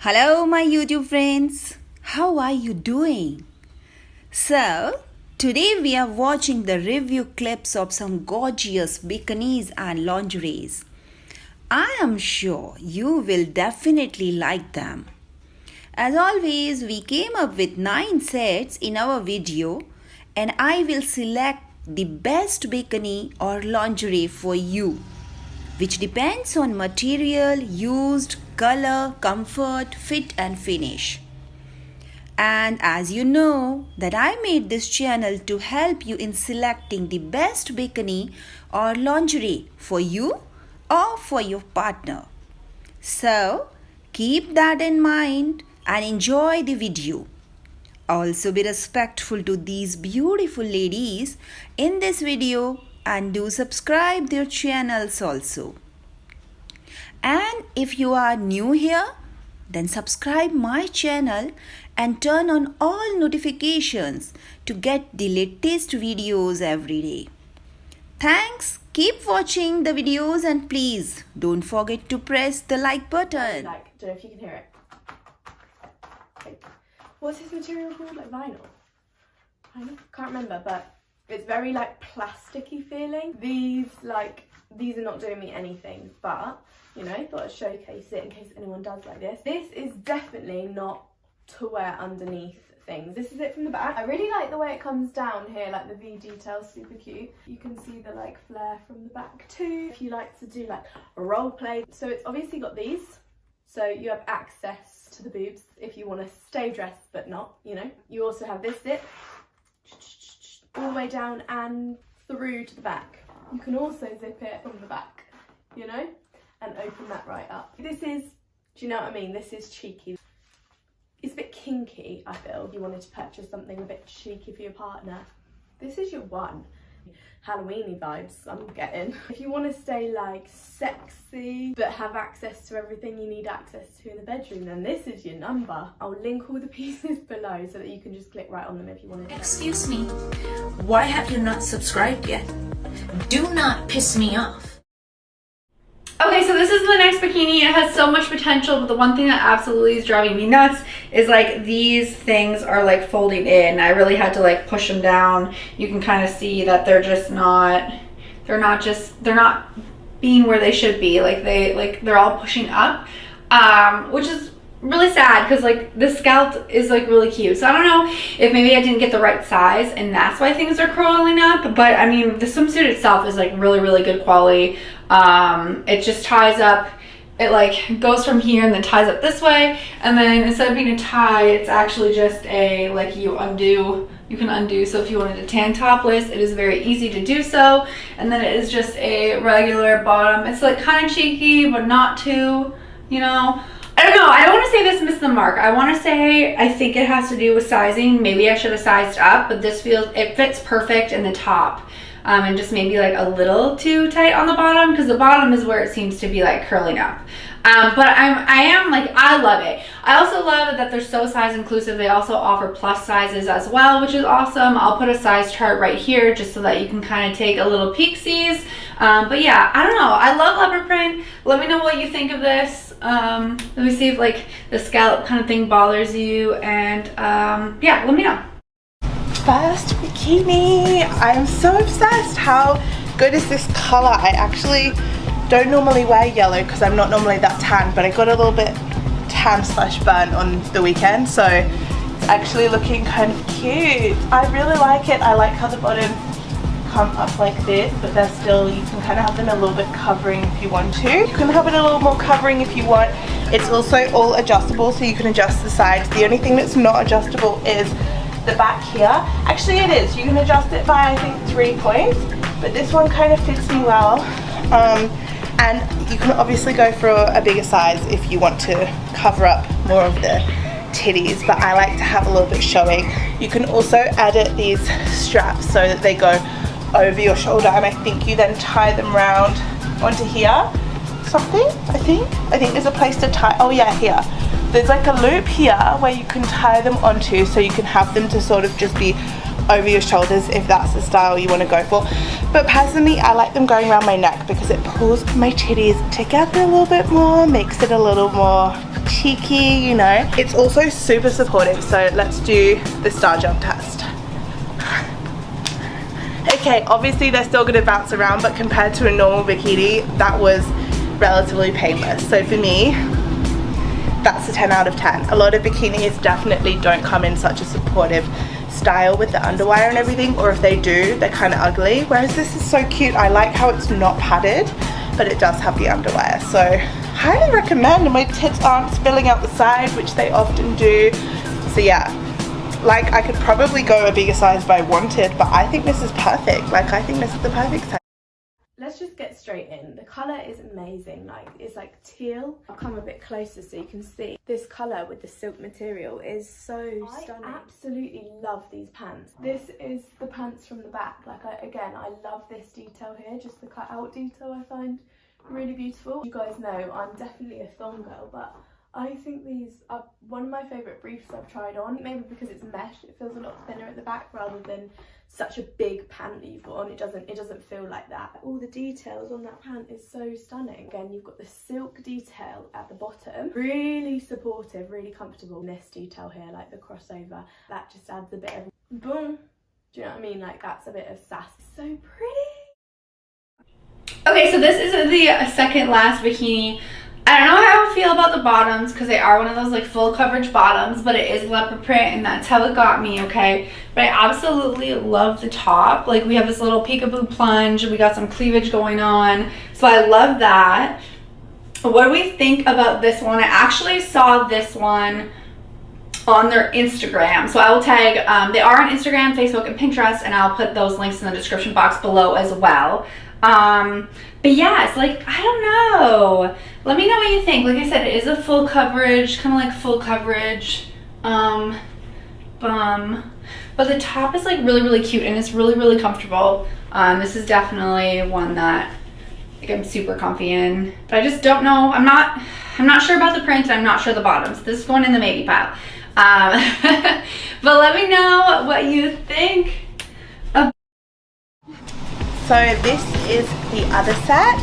Hello, my YouTube friends. How are you doing? So, today we are watching the review clips of some gorgeous bikinis and lingeries. I am sure you will definitely like them. As always, we came up with 9 sets in our video and I will select the best bikini or lingerie for you which depends on material used, color, comfort, fit and finish. And as you know that I made this channel to help you in selecting the best bikini or lingerie for you or for your partner. So keep that in mind and enjoy the video. Also be respectful to these beautiful ladies in this video and do subscribe their channels also. And if you are new here, then subscribe my channel and turn on all notifications to get the latest videos every day. Thanks. Keep watching the videos and please don't forget to press the like button. Like, don't know if you can hear it. What's this material called? Like vinyl? Vinyl? Can't remember, but it's very like plasticky feeling. These like, these are not doing me anything, but you know, thought I'd showcase it in case anyone does like this. This is definitely not to wear underneath things. This is it from the back. I really like the way it comes down here, like the V detail, super cute. You can see the like flare from the back too. If you like to do like a role play. So it's obviously got these. So you have access to the boobs if you want to stay dressed but not, you know. You also have this zip all the way down and through to the back. You can also zip it from the back, you know, and open that right up. This is, do you know what I mean? This is cheeky it's a bit kinky, I feel. If you wanted to purchase something a bit cheeky for your partner, this is your one. Halloweeny vibes I'm getting. If you want to stay like sexy but have access to everything you need access to in the bedroom then this is your number. I'll link all the pieces below so that you can just click right on them if you want to. Excuse me, why have you not subscribed yet? Do not piss me off. Okay, so this is the next bikini. It has so much potential, but the one thing that absolutely is driving me nuts is like these things are like folding in. I really had to like push them down. You can kind of see that they're just not, they're not just, they're not being where they should be. Like they, like they're all pushing up, um, which is really sad because like the scallop is like really cute. So i don't know if maybe i didn't get the right size and that's why things are curling up but i mean the swimsuit itself is like really really good quality. Um it just ties up it like goes from here and then ties up this way and then instead of being a tie it's actually just a like you undo you can undo. So if you wanted to tan topless it is very easy to do so and then it is just a regular bottom. It's like kind of cheeky but not too you know don't know. I don't want to say this missed the mark. I want to say I think it has to do with sizing. Maybe I should have sized up, but this feels, it fits perfect in the top. Um, and just maybe like a little too tight on the bottom because the bottom is where it seems to be like curling up. Um, but I'm, I am like, I love it. I also love that they're so size inclusive. They also offer plus sizes as well, which is awesome. I'll put a size chart right here just so that you can kind of take a little peek sees. Um, but yeah, I don't know. I love leopard print. Let me know what you think of this um, let me see if like the scallop kind of thing bothers you and um, yeah let me know. First bikini. I'm so obsessed. How good is this color? I actually don't normally wear yellow because i'm not normally that tan but i got a little bit tan slash burn on the weekend so it's actually looking kind of cute. I really like it. I like how the bottom come up like this but they're still you can kind of have them a little bit covering if you want to. You can have it a little more covering if you want. It's also all adjustable so you can adjust the sides. The only thing that's not adjustable is the back here. Actually it is. You can adjust it by I think three points but this one kind of fits me well. Um, and you can obviously go for a bigger size if you want to cover up more of the titties but I like to have a little bit showing. You can also edit these straps so that they go over your shoulder and I think you then tie them round onto here something I think I think there's a place to tie oh yeah here there's like a loop here where you can tie them onto so you can have them to sort of just be over your shoulders if that's the style you want to go for but personally I like them going around my neck because it pulls my titties together a little bit more makes it a little more cheeky, you know. It's also super supportive, so let's do the star jump test. Okay, obviously they're still gonna bounce around, but compared to a normal bikini, that was relatively painless. So for me, that's a 10 out of 10. A lot of bikinis definitely don't come in such a supportive style with the underwire and everything, or if they do, they're kind of ugly. Whereas this is so cute. I like how it's not padded, but it does have the underwire. So highly recommend, and my tits aren't spilling out the side, which they often do. So yeah, like I could probably go a bigger size if I wanted, but I think this is perfect. Like I think this is the perfect size. Let's just get straight in. The colour is amazing, like it's like teal. I'll come a bit closer so you can see. This colour with the silk material is so I stunning. I absolutely love these pants. This is the pants from the back. Like I, again, I love this detail here, just the cut out detail I find really beautiful. You guys know I'm definitely a thong girl, but I think these are one of my favourite briefs I've tried on. Maybe because it's mesh, it feels a lot thinner at the back rather than such a big pant that you've got on. It doesn't it doesn't feel like that. All the details on that pant is so stunning. Again, you've got the silk detail at the bottom. Really supportive, really comfortable. This detail here, like the crossover, that just adds a bit of boom. Do you know what I mean? Like that's a bit of sass. So pretty. Okay, so this is the second last bikini I don't know how feel about the bottoms because they are one of those like full coverage bottoms, but it is leopard print and that's how it got me, okay? But I absolutely love the top. Like we have this little peekaboo plunge, we got some cleavage going on. So I love that. What do we think about this one? I actually saw this one on their Instagram. So I will tag, um, they are on Instagram, Facebook, and Pinterest, and I'll put those links in the description box below as well. Um, but yeah, it's like, I don't know. Let me know what you think. Like I said, it is a full coverage, kind of like full coverage um, bum. But the top is like really, really cute and it's really, really comfortable. Um, this is definitely one that like I'm super comfy in. But I just don't know. I'm not, I'm not sure about the print. I'm not sure the bottoms. This is going in the maybe pile. Um, but let me know what you think. So this is the other set,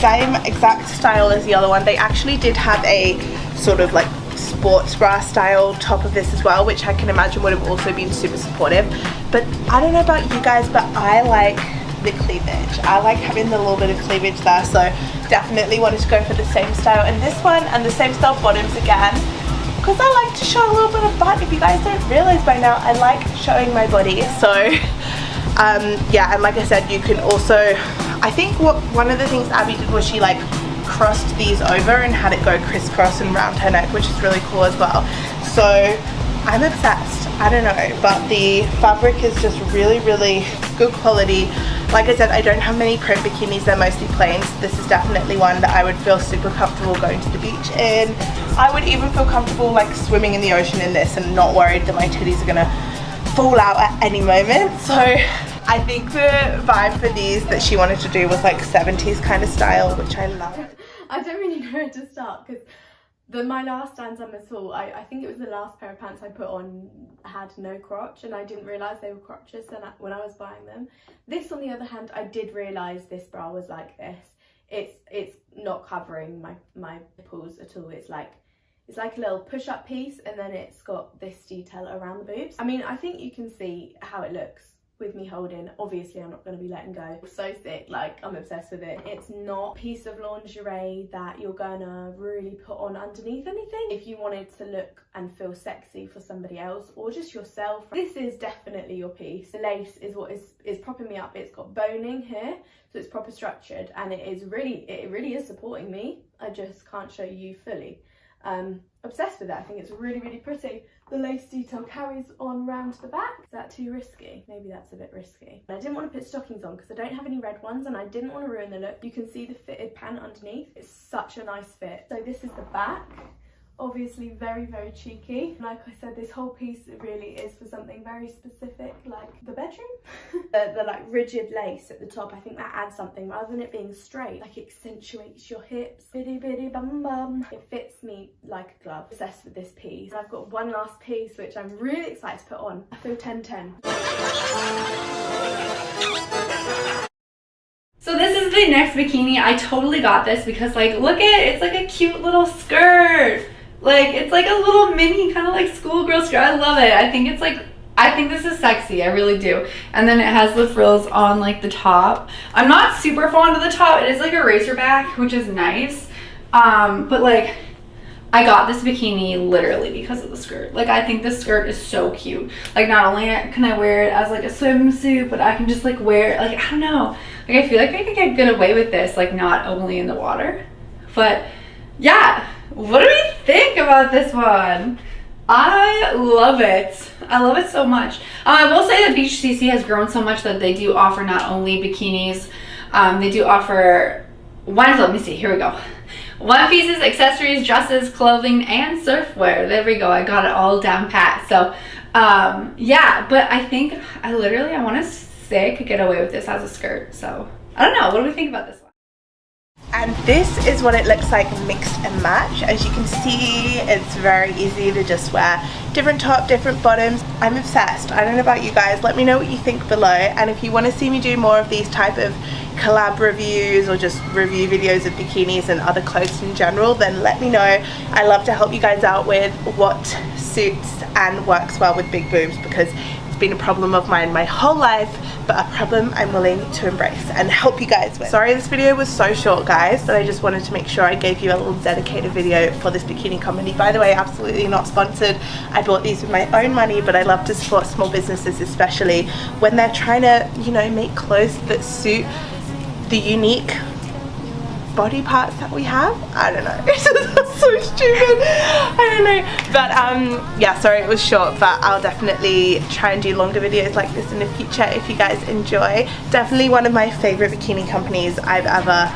same exact style as the other one. They actually did have a sort of like sports bra style top of this as well, which I can imagine would have also been super supportive. But I don't know about you guys, but I like the cleavage. I like having the little bit of cleavage there, so definitely wanted to go for the same style in this one and the same style bottoms again because I like to show a little bit of butt. If you guys don't realize by now, I like showing my body. So um, yeah and like I said you can also I think what one of the things Abby did was she like crossed these over and had it go crisscross and round her neck which is really cool as well. So I'm obsessed. I don't know but the fabric is just really really good quality. Like I said I don't have many print bikinis. They're mostly plain so this is definitely one that I would feel super comfortable going to the beach in. I would even feel comfortable like swimming in the ocean in this and not worried that my titties are gonna fall out at any moment. So I think the vibe for these that she wanted to do was like 70s kind of style, which I love. I don't really know where to start because the my last Dans Amazon, I, I think it was the last pair of pants I put on had no crotch and I didn't realise they were crotches when I was buying them. This on the other hand, I did realise this bra was like this. It's it's not covering my, my nipples at all. It's like it's like a little push-up piece and then it's got this detail around the boobs. I mean, I think you can see how it looks with me holding. Obviously, I'm not going to be letting go. So thick, like I'm obsessed with it. It's not a piece of lingerie that you're gonna really put on underneath anything. If you wanted to look and feel sexy for somebody else or just yourself, this is definitely your piece. The lace is what is, is propping me up. It's got boning here, so it's proper structured and it is really, it really is supporting me. I just can't show you fully um, obsessed with it. I think it's really, really pretty. The lace detail carries on round the back. Is that too risky? Maybe that's a bit risky. I didn't want to put stockings on because I don't have any red ones and I didn't want to ruin the look. You can see the fitted pant underneath. It's such a nice fit. So this is the back obviously very very cheeky. Like i said this whole piece really is for something very specific like the bedroom. The, the, like rigid lace at the top i think that adds something rather than it being straight. Like accentuates your hips. Bitty bitty bum bum. It fits me like a glove. Obsessed with this piece. I've got one last piece which i'm really excited to put on. I feel 10 10 so this is the next bikini. I totally got this because like, look at it. It's like a cute little skirt Like it's like a little mini kind of like schoolgirl skirt. I love it. I think it's like I think this is sexy. I really do. And then it has the frills on like the top. I'm not super fond of the top. It is like a racerback, which is nice. Um, but like I got this bikini literally because of the skirt. Like I think this skirt is so cute. Like not only can I wear it as like a swimsuit, but I can just like wear it, like I don't know. Like I feel like I could get away with this, like not only in the water. But yeah, what do we think about this one? I love it. I love it so much. Um, I will say that Beachsissi has grown so much that they do offer not only bikinis, um, they do offer one, let me see, here we go. One pieces, accessories, dresses, clothing, and surfwear. There we go. I got it all down pat. So um, yeah, but I think I literally, I want to say I could get away with this as a skirt. So I don't know. What do we think about this? And this is what it looks like mixed and match. As you can see, it's very easy to just wear different top, different bottoms. I'm obsessed. I don't know about you guys. Let me know what you think below. And if you want to see me do more of these type of collab reviews or just review videos of bikinis and other clothes in general, then let me know. I love to help you guys out with what suits and works well with big boobs because been a problem of mine my whole life but a problem I'm willing to embrace and help you guys with. Sorry this video was so short guys but I just wanted to make sure I gave you a little dedicated video for this bikini company. By the way absolutely not sponsored. I bought these with my own money but I love to support small businesses especially when they're trying to you know make clothes that suit the unique body parts that we have. I don't know. It's so stupid. I don't know. But um, yeah, sorry it was short, but I'll definitely try and do longer videos like this in the future if you guys enjoy. Definitely one of my favorite bikini companies I've ever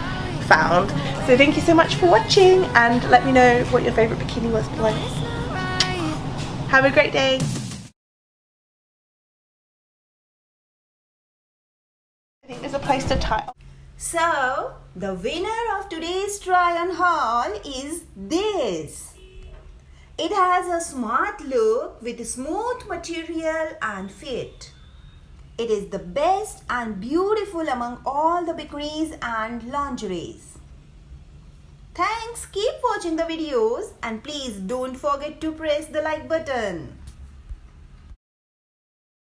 found. So thank you so much for watching and let me know what your favorite bikini was below. Have a great day. I think there's a place to tile. So, the winner of today's try on haul is this. It has a smart look with smooth material and fit. It is the best and beautiful among all the bikinis and lingeries. Thanks, keep watching the videos and please don't forget to press the like button.